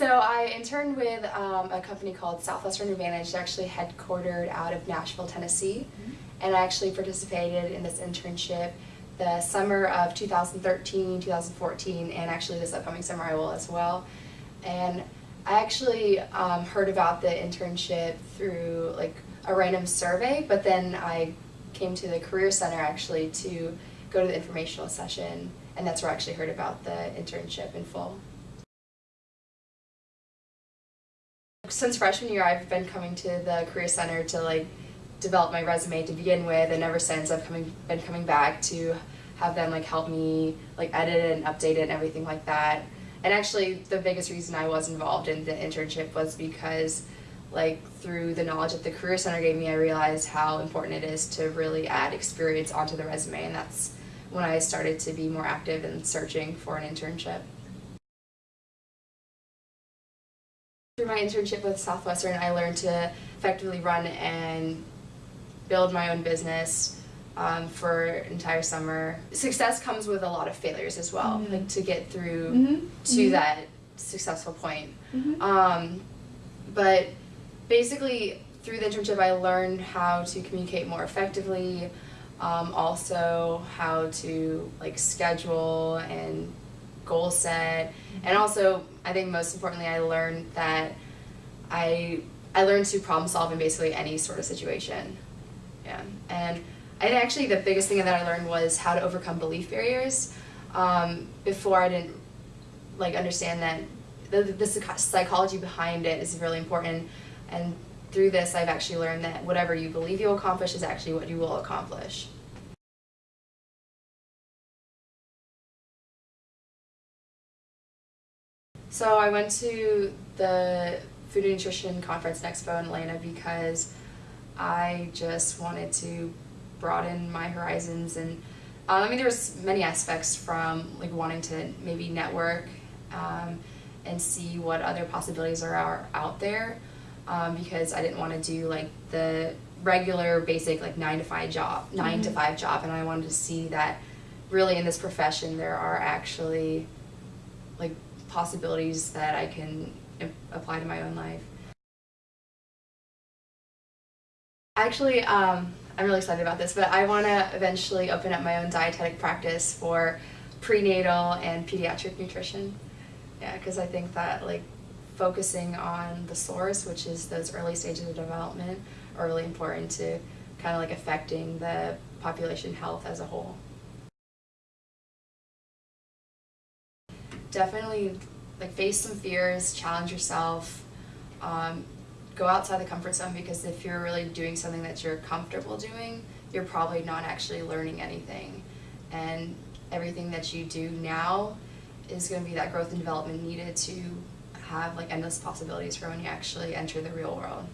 So I interned with um, a company called Southwestern Advantage, actually headquartered out of Nashville, Tennessee. And I actually participated in this internship the summer of 2013, 2014, and actually this upcoming summer I will as well. And I actually um, heard about the internship through like a random survey, but then I came to the Career Center actually to go to the informational session, and that's where I actually heard about the internship in full. Since freshman year, I've been coming to the Career Center to like develop my resume to begin with, and ever since I've coming been coming back to have them like help me like edit it and update it and everything like that. And actually, the biggest reason I was involved in the internship was because like through the knowledge that the Career Center gave me, I realized how important it is to really add experience onto the resume, and that's when I started to be more active in searching for an internship. My internship with Southwestern, I learned to effectively run and build my own business um, for an entire summer. Success comes with a lot of failures as well, Mhm. like to get through Mhm. to Mhm. that successful point. Mhm. Um, but basically, through the internship, I learned how to communicate more effectively. Um, also, how to like schedule and goal set, and also, I think most importantly, I learned that I I learned to problem solve in basically any sort of situation. Yeah, and I actually the biggest thing that I learned was how to overcome belief barriers. Um, before I didn't like understand that the, the psychology behind it is really important and through this I've actually learned that whatever you believe you'll accomplish is actually what you will accomplish. So I went to the Food and Nutrition Conference and Expo in Atlanta because I just wanted to broaden my horizons and um, I mean there's many aspects from like wanting to maybe network um, and see what other possibilities are, are out there um, because I didn't want to do like the regular basic like nine to five job 9 to Mhm. five job and I wanted to see that really in this profession there are actually like possibilities that I can apply to my own life. Actually, um, I'm really excited about this, but I want to eventually open up my own dietetic practice for prenatal and pediatric nutrition. Yeah, because I think that like focusing on the source, which is those early stages of development, are really important to kind of like affecting the population health as a whole. Definitely like face some fears, challenge yourself, um, go outside the comfort zone because if you're really doing something that you're comfortable doing, you're probably not actually learning anything. And everything that you do now is going to be that growth and development needed to have like endless possibilities for when you actually enter the real world.